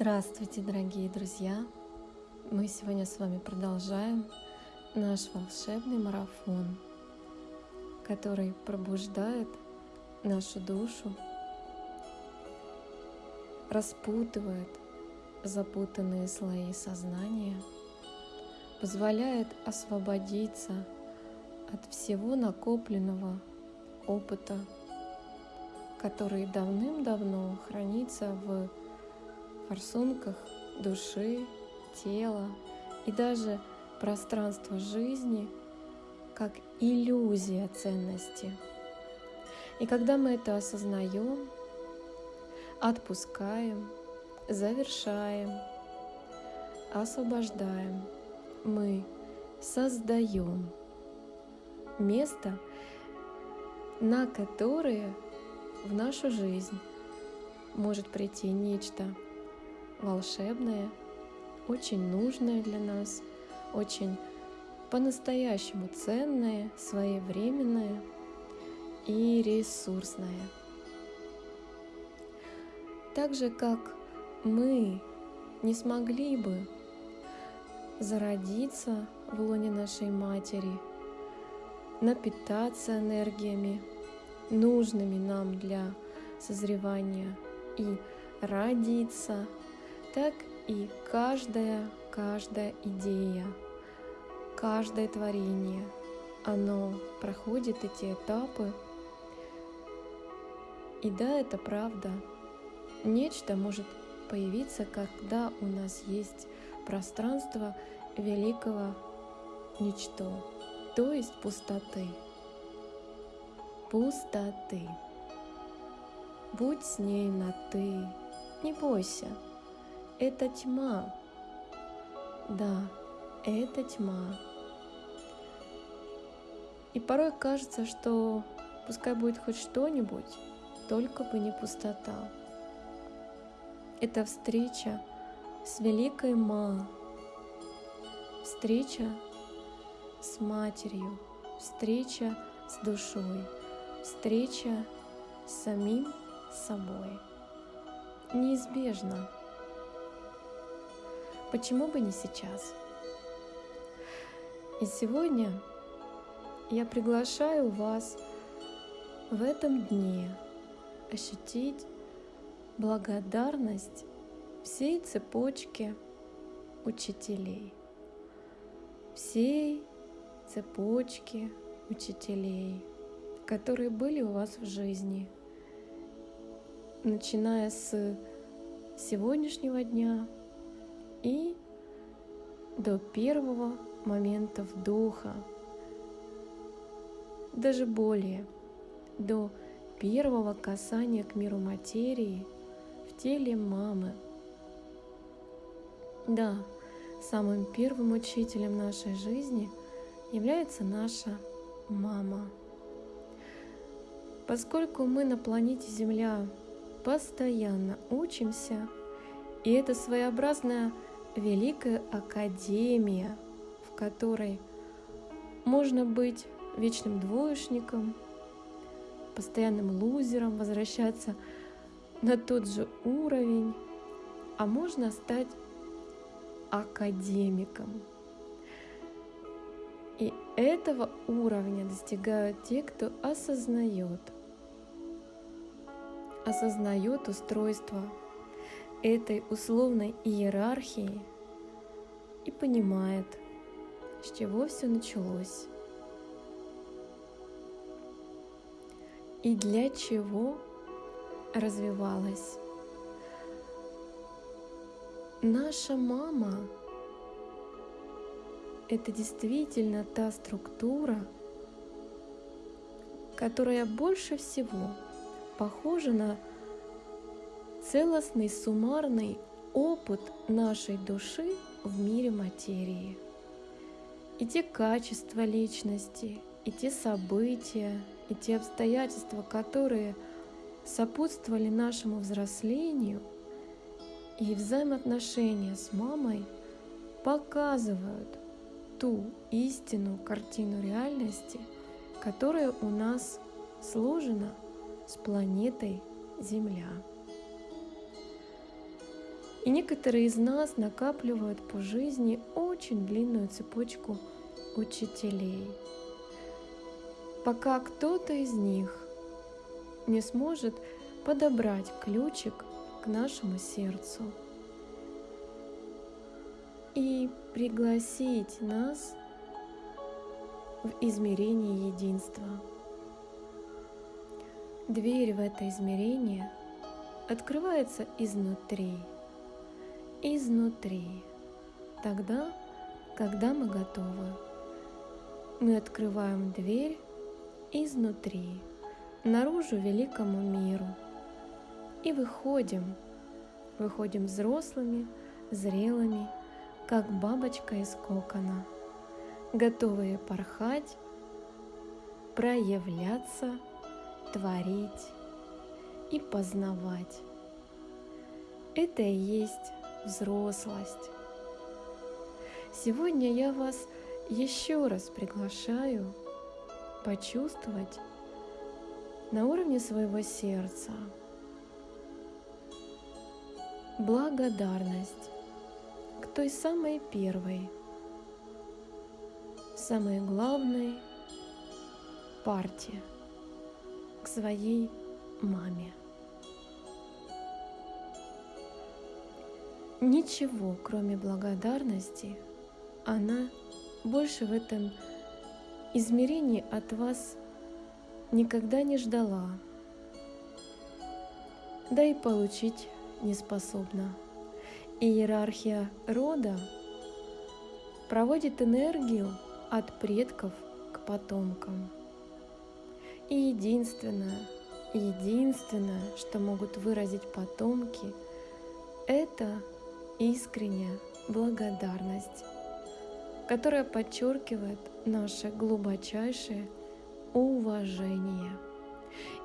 Здравствуйте, дорогие друзья! Мы сегодня с вами продолжаем наш волшебный марафон, который пробуждает нашу душу, распутывает запутанные слои сознания, позволяет освободиться от всего накопленного опыта, который давным-давно хранится в форсунках души, тела и даже пространства жизни как иллюзия ценности. И когда мы это осознаем, отпускаем, завершаем, освобождаем, мы создаем место, на которое в нашу жизнь может прийти нечто волшебное, очень нужное для нас, очень по-настоящему ценное, своевременное и ресурсное. Так же, как мы не смогли бы зародиться в лоне нашей матери, напитаться энергиями, нужными нам для созревания и родиться – так и каждая, каждая идея, каждое творение, оно проходит эти этапы. И да, это правда. Нечто может появиться, когда у нас есть пространство великого ничто, то есть пустоты. Пустоты. Будь с ней на «ты», не бойся – это тьма. Да, это тьма. И порой кажется, что пускай будет хоть что-нибудь, только бы не пустота. Это встреча с великой Ма, встреча с матерью, встреча с душой, встреча с самим собой. Неизбежно. Почему бы не сейчас? И сегодня я приглашаю вас в этом дне ощутить благодарность всей цепочке учителей, всей цепочке учителей, которые были у вас в жизни, начиная с сегодняшнего дня и до первого момента вдоха, даже более, до первого касания к миру материи в теле мамы. Да, самым первым учителем нашей жизни является наша мама. Поскольку мы на планете Земля постоянно учимся, и это своеобразная великая академия, в которой можно быть вечным двоечником, постоянным лузером, возвращаться на тот же уровень, а можно стать академиком. И этого уровня достигают те, кто осознает, осознает устройство этой условной иерархии и понимает, с чего все началось и для чего развивалась. Наша мама – это действительно та структура, которая больше всего похожа на целостный суммарный опыт нашей души в мире материи. И те качества личности, и те события, и те обстоятельства, которые сопутствовали нашему взрослению, и взаимоотношения с мамой показывают ту истинную картину реальности, которая у нас сложена с планетой Земля. И некоторые из нас накапливают по жизни очень длинную цепочку учителей, пока кто-то из них не сможет подобрать ключик к нашему сердцу. И пригласить нас в измерение единства. Дверь в это измерение открывается изнутри, изнутри, тогда, когда мы готовы. Мы открываем дверь изнутри, наружу великому миру и выходим, выходим взрослыми, зрелыми, как бабочка из кокона, готовые порхать, проявляться, творить и познавать. Это и есть взрослость. Сегодня я вас еще раз приглашаю почувствовать на уровне своего сердца благодарность к той самой первой, самой главной партии, к своей маме. Ничего, кроме благодарности, она больше в этом измерении от вас никогда не ждала, да и получить не способна. Иерархия рода проводит энергию от предков к потомкам. И единственное, единственное, что могут выразить потомки, это искренняя благодарность, которая подчеркивает наше глубочайшее уважение.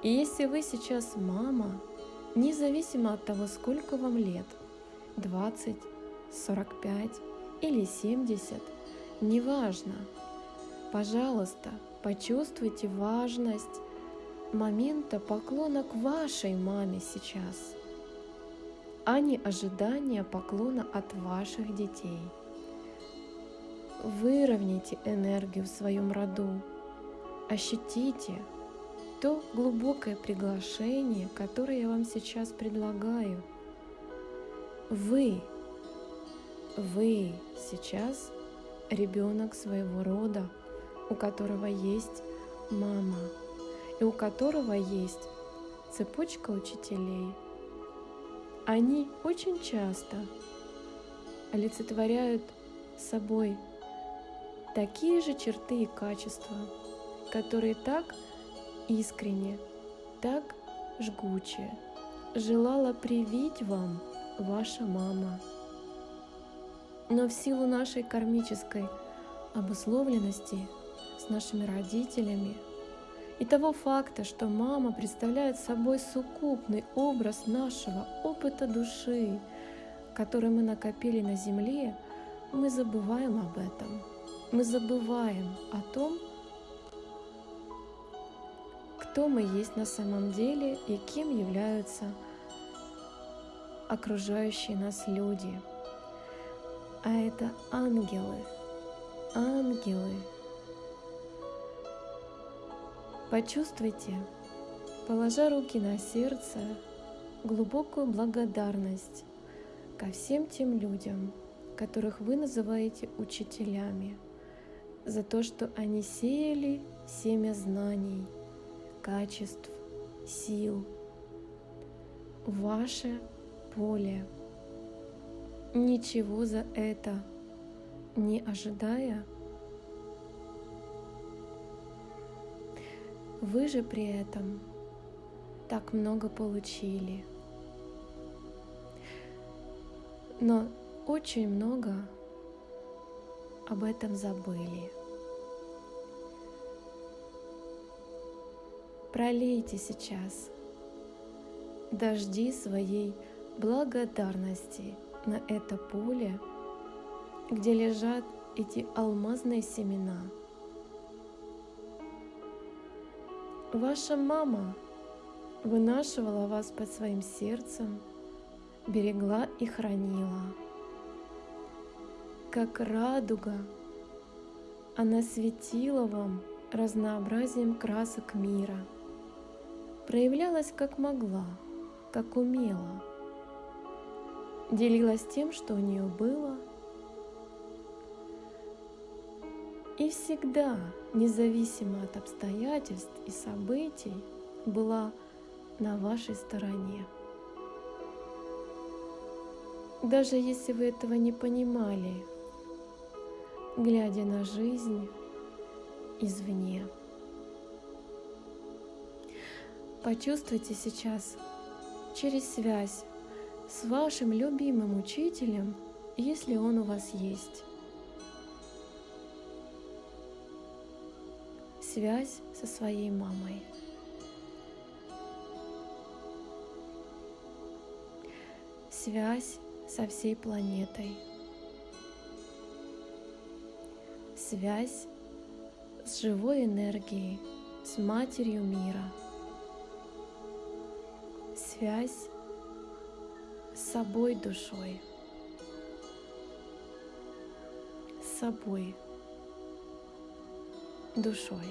И если вы сейчас мама, независимо от того, сколько вам лет, 20, 45 или 70, неважно, пожалуйста, почувствуйте важность момента поклона к вашей маме сейчас – а не ожидания поклона от ваших детей. Выровняйте энергию в своем роду, ощутите то глубокое приглашение, которое я вам сейчас предлагаю. Вы, вы сейчас ребенок своего рода, у которого есть мама и у которого есть цепочка учителей – они очень часто олицетворяют собой такие же черты и качества, которые так искренне, так жгуче желала привить вам ваша мама. Но в силу нашей кармической обусловленности с нашими родителями – и того факта, что мама представляет собой сукупный образ нашего опыта души, который мы накопили на Земле, мы забываем об этом. Мы забываем о том, кто мы есть на самом деле и кем являются окружающие нас люди. А это ангелы, ангелы, Почувствуйте, положа руки на сердце, глубокую благодарность ко всем тем людям, которых вы называете учителями, за то, что они сеяли семя знаний, качеств, сил, ваше поле, ничего за это не ожидая – Вы же при этом так много получили. Но очень много об этом забыли. Пролейте сейчас дожди своей благодарности на это поле, где лежат эти алмазные семена – Ваша мама вынашивала вас под своим сердцем, берегла и хранила. Как радуга, она светила вам разнообразием красок мира, проявлялась как могла, как умела, делилась тем, что у нее было, и всегда, независимо от обстоятельств и событий, была на вашей стороне. Даже если вы этого не понимали, глядя на жизнь извне. Почувствуйте сейчас через связь с вашим любимым учителем, если он у вас есть. Связь со своей мамой. Связь со всей планетой. Связь с живой энергией, с Матерью мира. Связь с собой душой. С собой душой.